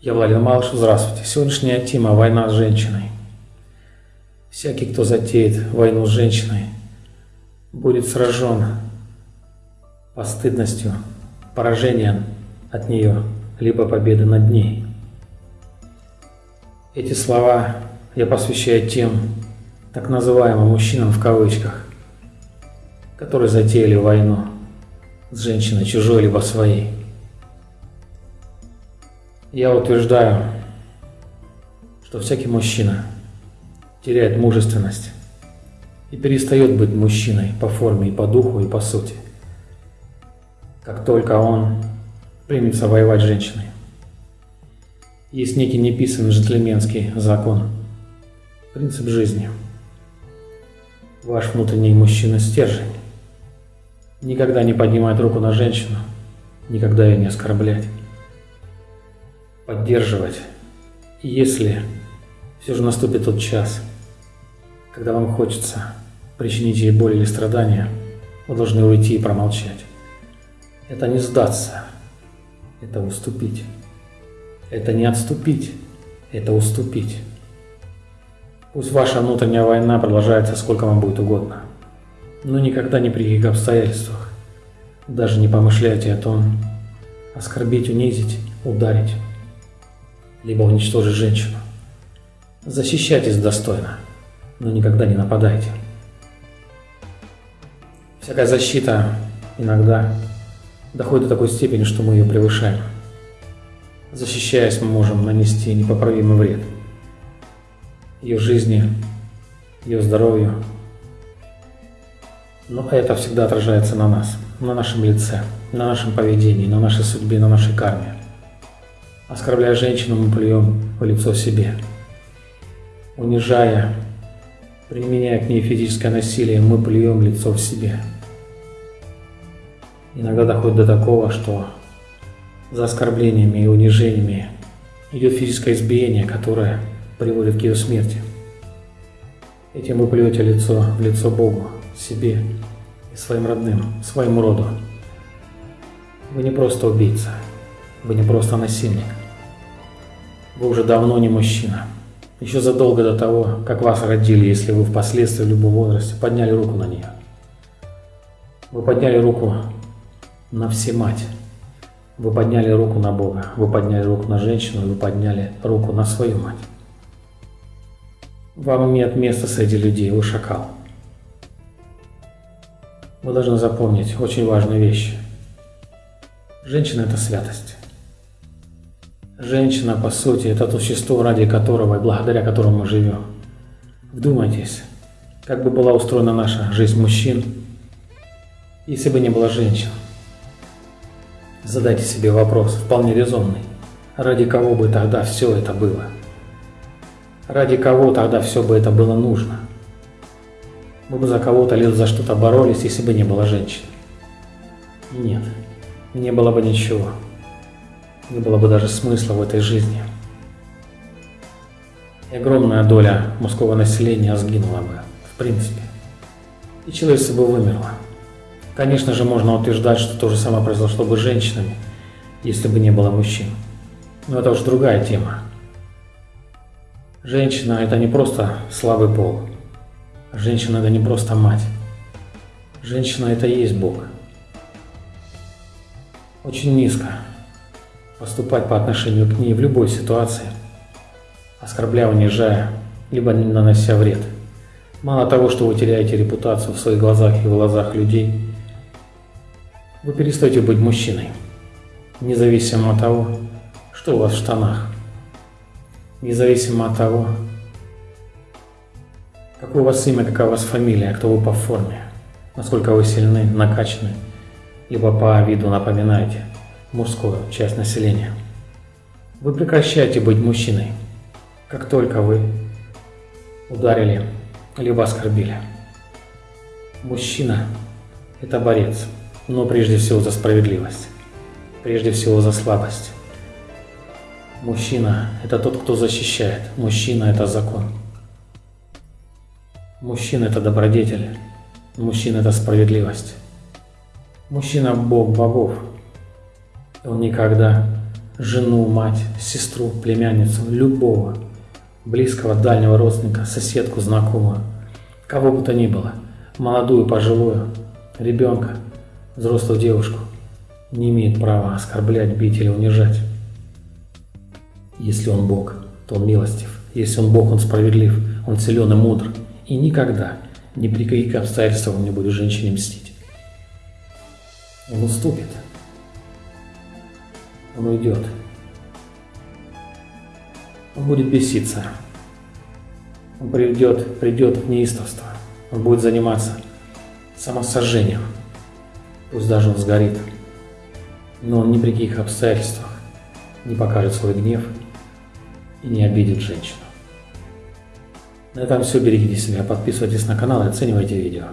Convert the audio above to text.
Я Владимир Малыш, здравствуйте. Сегодняшняя тема – война с женщиной. Всякий, кто затеет войну с женщиной, будет сражен постыдностью, поражением от нее, либо победы над ней. Эти слова я посвящаю тем так называемым мужчинам в кавычках, которые затеяли войну с женщиной чужой либо своей. Я утверждаю, что всякий мужчина теряет мужественность и перестает быть мужчиной по форме и по духу и по сути, как только он примется воевать с женщиной. Есть некий неписанный джентльменский закон, принцип жизни. Ваш внутренний мужчина стержень. Никогда не поднимать руку на женщину, никогда ее не оскорблять поддерживать. Если все же наступит тот час, когда вам хочется причинить ей боль или страдания, вы должны уйти и промолчать. Это не сдаться, это уступить. Это не отступить, это уступить. Пусть ваша внутренняя война продолжается сколько вам будет угодно, но никогда ни при каких обстоятельствах. Даже не помышляйте о том, оскорбить, унизить, ударить либо уничтожить женщину. Защищайтесь достойно, но никогда не нападайте. Всякая защита иногда доходит до такой степени, что мы ее превышаем. Защищаясь, мы можем нанести непоправимый вред ее жизни, ее здоровью. Но это всегда отражается на нас, на нашем лице, на нашем поведении, на нашей судьбе, на нашей карме. Оскорбляя женщину, мы плюем в лицо себе. Унижая, применяя к ней физическое насилие, мы плюем лицо в себе. Иногда доходит до такого, что за оскорблениями и унижениями идет физическое избиение, которое приводит к ее смерти. Этим вы плюете лицо в лицо Богу, себе и своим родным, своему роду. Вы не просто убийца, вы не просто насильник. Вы уже давно не мужчина. Еще задолго до того, как вас родили, если вы впоследствии в любом возрасте подняли руку на нее. Вы подняли руку на всемать. Вы подняли руку на Бога. Вы подняли руку на женщину. Вы подняли руку на свою мать. Вам нет места среди людей. Вы шакал. Вы должны запомнить очень важную вещь. Женщина – это святость. Женщина, по сути, это существо, ради которого и благодаря которому мы живем. Вдумайтесь, как бы была устроена наша жизнь мужчин, если бы не было женщин. Задайте себе вопрос, вполне резонный. Ради кого бы тогда все это было? Ради кого тогда все бы это было нужно? Мы бы за кого-то или за что-то боролись, если бы не было женщин. Нет, не было бы ничего не было бы даже смысла в этой жизни. И огромная доля мужского населения сгинула бы, в принципе. И человечество бы вымерло. Конечно же, можно утверждать, что то же самое произошло бы с женщинами, если бы не было мужчин. Но это уж другая тема. Женщина – это не просто слабый пол. Женщина – это не просто мать. Женщина – это и есть Бог. Очень низко поступать по отношению к ней в любой ситуации, оскорбляя, унижая, либо нанося вред. Мало того, что вы теряете репутацию в своих глазах и в глазах людей, вы перестаете быть мужчиной, независимо от того, что у вас в штанах, независимо от того, какое у вас имя, какая у вас фамилия, кто вы по форме, насколько вы сильны, накачаны, либо по виду напоминаете – мужскую часть населения. Вы прекращаете быть мужчиной, как только вы ударили либо оскорбили. Мужчина – это борец, но прежде всего за справедливость, прежде всего за слабость. Мужчина – это тот, кто защищает, мужчина – это закон. Мужчина – это добродетель, мужчина – это справедливость. Мужчина – бог богов. Он никогда жену, мать, сестру, племянницу, любого близкого, дальнего родственника, соседку, знакомую, кого бы то ни было, молодую, пожилую, ребенка, взрослую девушку, не имеет права оскорблять, бить или унижать. Если он Бог, то он милостив. Если он Бог, он справедлив, он силен и мудр. И никогда, ни при каких обстоятельствах он не будет женщине мстить. Он уступит. Он уйдет. Он будет беситься. Он придет, придет в неистовство. Он будет заниматься самосожжением. Пусть даже он сгорит. Но он ни при каких обстоятельствах не покажет свой гнев и не обидит женщину. На этом все. Берегите себя, подписывайтесь на канал и оценивайте видео.